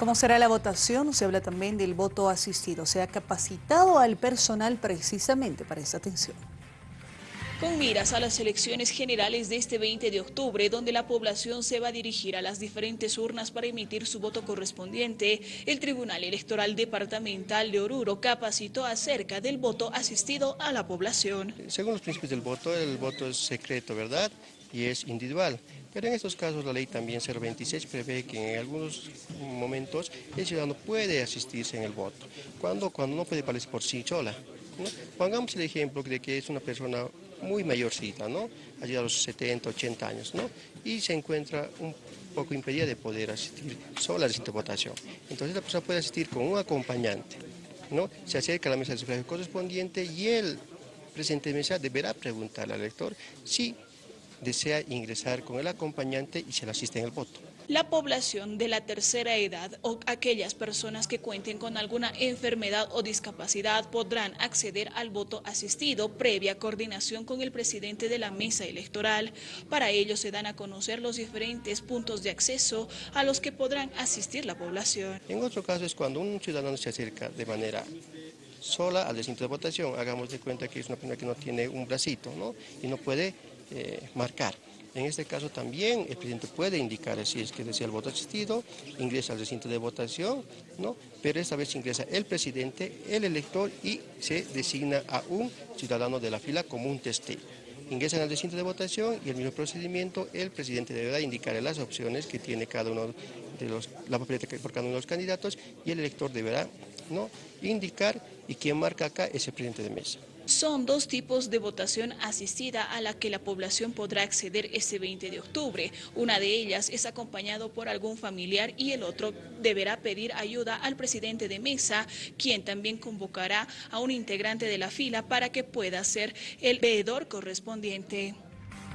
¿Cómo será la votación? Se habla también del voto asistido. Se ha capacitado al personal precisamente para esa atención. Con miras a las elecciones generales de este 20 de octubre, donde la población se va a dirigir a las diferentes urnas para emitir su voto correspondiente, el Tribunal Electoral Departamental de Oruro capacitó acerca del voto asistido a la población. Según los principios del voto, el voto es secreto, ¿verdad? Y es individual. Pero en estos casos la ley también 026 prevé que en algunos momentos el ciudadano puede asistirse en el voto, cuando, cuando no puede participar por sí sola. Pongamos el ejemplo de que es una persona muy mayorcita, ¿no? Allí a los 70, 80 años, ¿no? Y se encuentra un poco impedida de poder asistir sola a la votación. Entonces la persona puede asistir con un acompañante, ¿no? Se acerca a la mesa de sufragio correspondiente y el presidente de mesa deberá preguntar al elector si desea ingresar con el acompañante y se le asiste en el voto. La población de la tercera edad o aquellas personas que cuenten con alguna enfermedad o discapacidad podrán acceder al voto asistido previa coordinación con el presidente de la mesa electoral. Para ello se dan a conocer los diferentes puntos de acceso a los que podrán asistir la población. En otro caso es cuando un ciudadano se acerca de manera sola al recinto de votación, hagamos de cuenta que es una persona que no tiene un bracito ¿no? y no puede eh, marcar. En este caso también el presidente puede indicar si es que desea el voto asistido, ingresa al recinto de votación, ¿no? pero esta vez ingresa el presidente, el elector y se designa a un ciudadano de la fila como un testigo. Ingresan al recinto de votación y el mismo procedimiento, el presidente deberá indicar las opciones que tiene cada uno de los, la papeleta por cada uno de los candidatos y el elector deberá ¿no? indicar y quien marca acá es el presidente de mesa. Son dos tipos de votación asistida a la que la población podrá acceder este 20 de octubre. Una de ellas es acompañado por algún familiar y el otro deberá pedir ayuda al presidente de mesa, quien también convocará a un integrante de la fila para que pueda ser el veedor correspondiente.